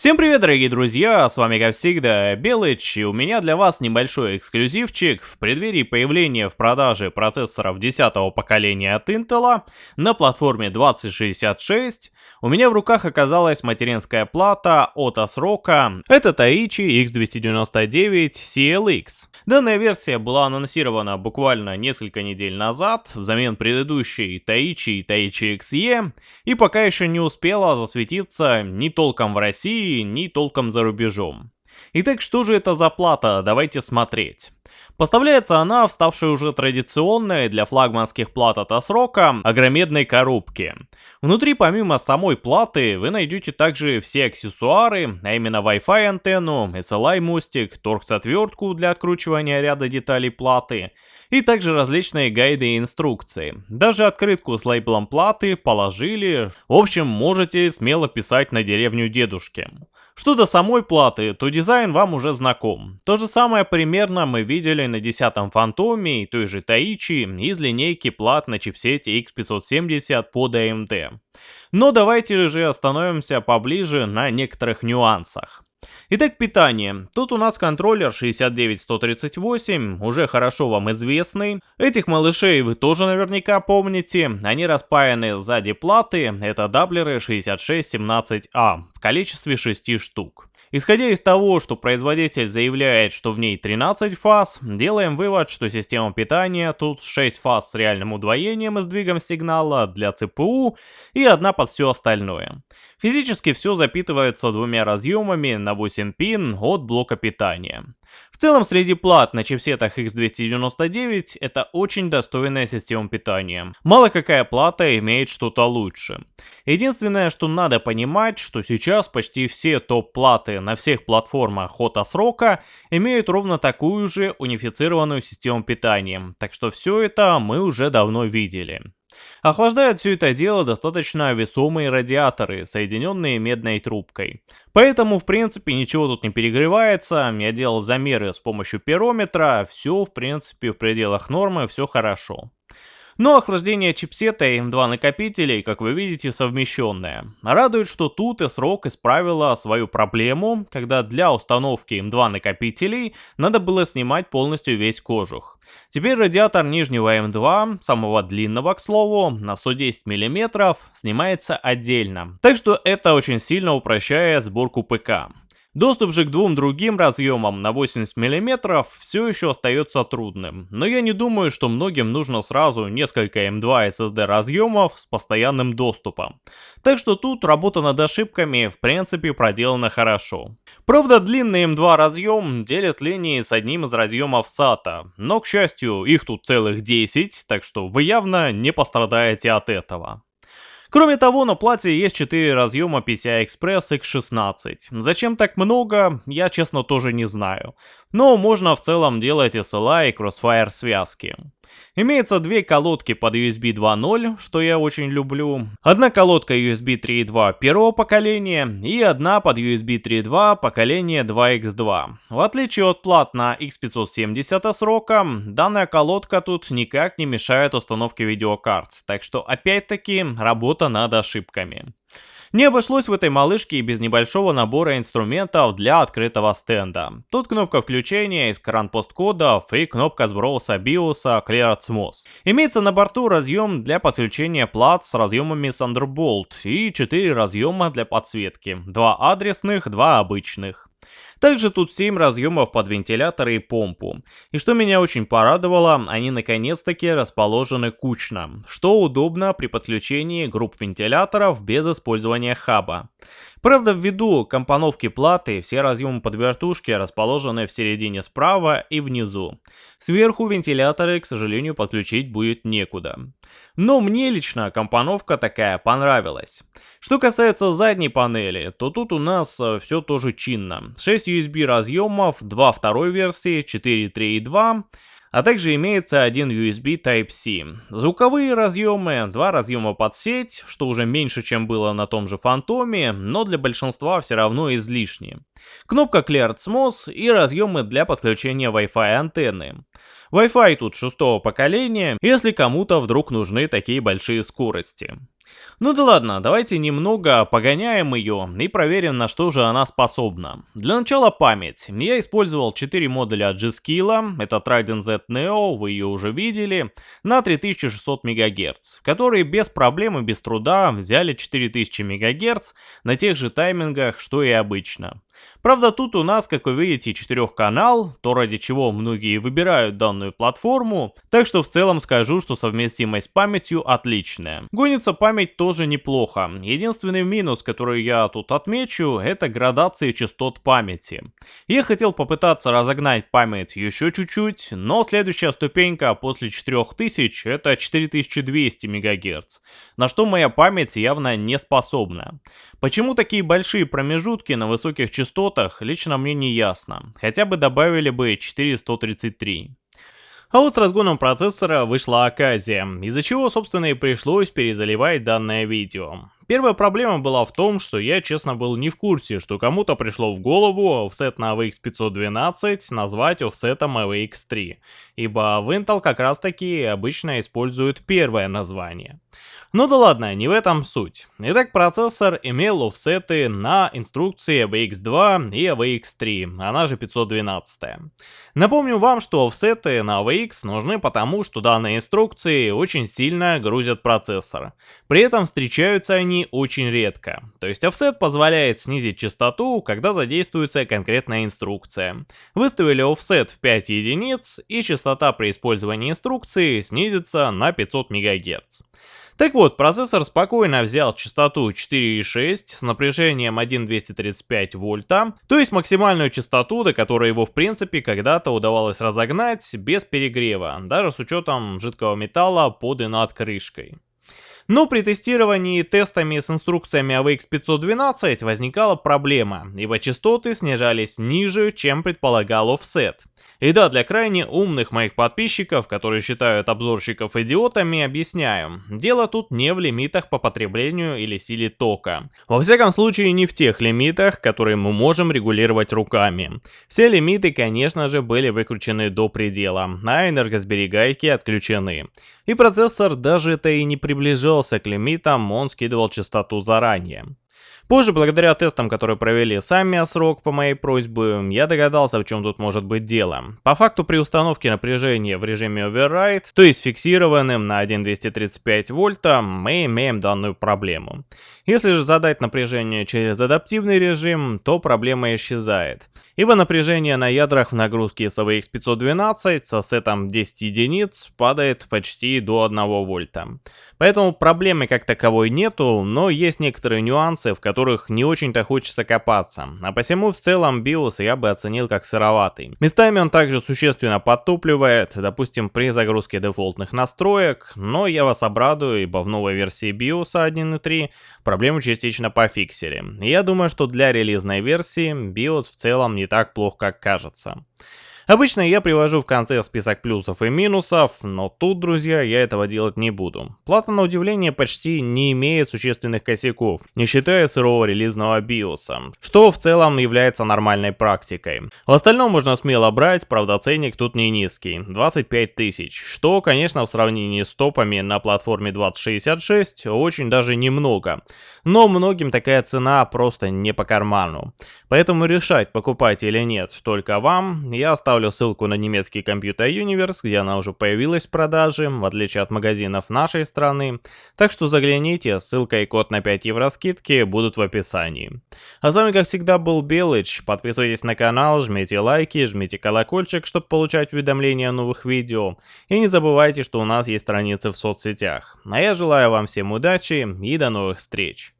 Всем привет, дорогие друзья, с вами как всегда Белыч, и у меня для вас небольшой эксклюзивчик в преддверии появления в продаже процессоров 10 поколения от Intel на платформе 2066 у меня в руках оказалась материнская плата от ASRock, это Taichi X299 CLX. Данная версия была анонсирована буквально несколько недель назад, взамен предыдущей Taichi Taichi XE, и пока еще не успела засветиться ни толком в России, ни толком за рубежом. Итак, что же это за плата? Давайте смотреть. Поставляется она в ставшей уже традиционной для флагманских плат от Асрока огромедной коробке. Внутри помимо самой платы вы найдете также все аксессуары, а именно Wi-Fi антенну, SLI мостик, торкс-отвертку для откручивания ряда деталей платы, и также различные гайды и инструкции. Даже открытку с лейблом платы положили, в общем можете смело писать на деревню дедушки. Что до самой платы, то дизайн вам уже знаком. То же самое примерно мы видели на 10-м Фантоме и той же Таичи из линейки плат на чипсете X570 под AMD. Но давайте же остановимся поближе на некоторых нюансах. Итак, питание. Тут у нас контроллер 69138, уже хорошо вам известный. Этих малышей вы тоже наверняка помните. Они распаяны сзади платы, это даблеры 6617А в количестве 6 штук. Исходя из того, что производитель заявляет, что в ней 13 фаз, делаем вывод, что система питания тут 6 фаз с реальным удвоением и сдвигом сигнала для ЦПУ и одна под все остальное. Физически все запитывается двумя разъемами на 8 пин от блока питания. В целом, среди плат на чипсетах X299 это очень достойная система питания. Мало какая плата имеет что-то лучше. Единственное, что надо понимать, что сейчас почти все топ-платы на всех платформах от Асрока имеют ровно такую же унифицированную систему питания, так что все это мы уже давно видели. Охлаждают все это дело достаточно весомые радиаторы, соединенные медной трубкой. Поэтому, в принципе, ничего тут не перегревается, я делал замеры с помощью пирометра, все, в принципе, в пределах нормы, все хорошо. Но охлаждение чипсета и M2 накопителей, как вы видите, совмещенное. Радует, что тут S-ROG исправила свою проблему, когда для установки M2 накопителей надо было снимать полностью весь кожух. Теперь радиатор нижнего M2, самого длинного, к слову, на 110 мм, снимается отдельно. Так что это очень сильно упрощает сборку ПК. Доступ же к двум другим разъемам на 80 мм все еще остается трудным, но я не думаю, что многим нужно сразу несколько M2 SSD разъемов с постоянным доступом. Так что тут работа над ошибками в принципе проделана хорошо. Правда длинный M2 разъем делит линии с одним из разъемов SATA, но к счастью их тут целых 10, так что вы явно не пострадаете от этого. Кроме того, на плате есть 4 разъема PCI-Express X16. Зачем так много, я честно тоже не знаю. Но можно в целом делать SLI и Crossfire связки. Имеется две колодки под USB 2.0, что я очень люблю. Одна колодка USB 3.2 первого поколения и одна под USB 3.2 поколения 2X2. В отличие от плат на X570 срока, данная колодка тут никак не мешает установке видеокарт, так что опять-таки работа над ошибками. Не обошлось в этой малышке и без небольшого набора инструментов для открытого стенда. Тут кнопка включения, экран посткодов и кнопка сброса биоса Clear Atmos. Имеется на борту разъем для подключения плат с разъемами Thunderbolt и 4 разъема для подсветки, 2 адресных, 2 обычных. Также тут 7 разъемов под вентиляторы и помпу. И что меня очень порадовало, они наконец-таки расположены кучно, что удобно при подключении групп вентиляторов без использования хаба. Правда, ввиду компоновки платы, все разъемы под вертушки расположены в середине справа и внизу. Сверху вентиляторы, к сожалению, подключить будет некуда. Но мне лично компоновка такая понравилась. Что касается задней панели, то тут у нас э, все тоже чинно. 6 USB разъемов, 2 второй версии, 4, 3 и 2 а также имеется один USB Type-C. Звуковые разъемы, два разъема под сеть, что уже меньше, чем было на том же Фантоме, но для большинства все равно излишне. Кнопка Clear Atmos и разъемы для подключения Wi-Fi антенны. Wi-Fi тут шестого поколения, если кому-то вдруг нужны такие большие скорости. Ну да ладно, давайте немного погоняем ее и проверим, на что же она способна. Для начала память. Я использовал 4 модуля G-Skill, это Trident Z Neo, вы ее уже видели, на 3600 МГц, которые без проблем и без труда взяли 4000 МГц на тех же таймингах, что и обычно. Правда, тут у нас, как вы видите, четырехканал, то ради чего многие выбирают данную платформу, так что в целом скажу, что совместимость с памятью отличная. Гонится память тоже неплохо. Единственный минус, который я тут отмечу, это градация частот памяти. Я хотел попытаться разогнать память еще чуть-чуть, но следующая ступенька после 4000 это 4200 МГц, на что моя память явно не способна. Почему такие большие промежутки на высоких частотах, лично мне не ясно. Хотя бы добавили бы 4133. А вот с разгоном процессора вышла оказия, из-за чего, собственно, и пришлось перезаливать данное видео. Первая проблема была в том, что я, честно, был не в курсе, что кому-то пришло в голову офсет на AVX 512 назвать офсетом AVX 3, ибо в Intel как раз таки обычно используют первое название. Ну да ладно, не в этом суть. Итак, процессор имел офсеты на инструкции AVX2 и AVX3, она же 512. Напомню вам, что офсеты на AVX нужны потому, что данные инструкции очень сильно грузят процессор. При этом встречаются они очень редко. То есть офсет позволяет снизить частоту, когда задействуется конкретная инструкция. Выставили офсет в 5 единиц, и частота при использовании инструкции снизится на 500 МГц. Так вот, процессор спокойно взял частоту 4,6 с напряжением 1,235 вольта, то есть максимальную частоту, до которой его в принципе когда-то удавалось разогнать без перегрева, даже с учетом жидкого металла под и над крышкой. Но при тестировании тестами с инструкциями AVX 512 возникала проблема, ибо частоты снижались ниже, чем предполагал офсет. И да, для крайне умных моих подписчиков, которые считают обзорщиков идиотами, объясняю. Дело тут не в лимитах по потреблению или силе тока. Во всяком случае не в тех лимитах, которые мы можем регулировать руками. Все лимиты, конечно же, были выключены до предела, а энергосберегайки отключены. И процессор даже это и не приближался к лимитам, он скидывал частоту заранее. Позже, благодаря тестам, которые провели сами срок по моей просьбе, я догадался, в чем тут может быть дело. По факту при установке напряжения в режиме Override, то есть фиксированным на 1,235 вольта, мы имеем данную проблему. Если же задать напряжение через адаптивный режим, то проблема исчезает. Ибо напряжение на ядрах в нагрузке SVX 512 со сетом 10 единиц падает почти до 1 вольта. Поэтому проблемы как таковой нету, но есть некоторые нюансы, в которых не очень-то хочется копаться. А посему в целом BIOS я бы оценил как сыроватый. Местами он также существенно подтупливает, допустим при загрузке дефолтных настроек, но я вас обрадую, ибо в новой версии BIOS 1.3 проблему частично пофиксили. Я думаю, что для релизной версии BIOS в целом не так плохо, как кажется. Обычно я привожу в конце список плюсов и минусов, но тут, друзья, я этого делать не буду. Плата на удивление почти не имеет существенных косяков, не считая сырого релизного биоса, что в целом является нормальной практикой. В остальном можно смело брать, правда ценник тут не низкий, 25 тысяч, что, конечно, в сравнении с топами на платформе 2066 очень даже немного. Но многим такая цена просто не по карману. Поэтому решать, покупать или нет, только вам, я оставлю оставлю ссылку на немецкий компьютер Universe, где она уже появилась в продаже, в отличие от магазинов нашей страны. Так что загляните, ссылка и код на 5 евро скидки будут в описании. А с вами как всегда был Белыч, подписывайтесь на канал, жмите лайки, жмите колокольчик, чтобы получать уведомления о новых видео. И не забывайте, что у нас есть страницы в соцсетях. А я желаю вам всем удачи и до новых встреч.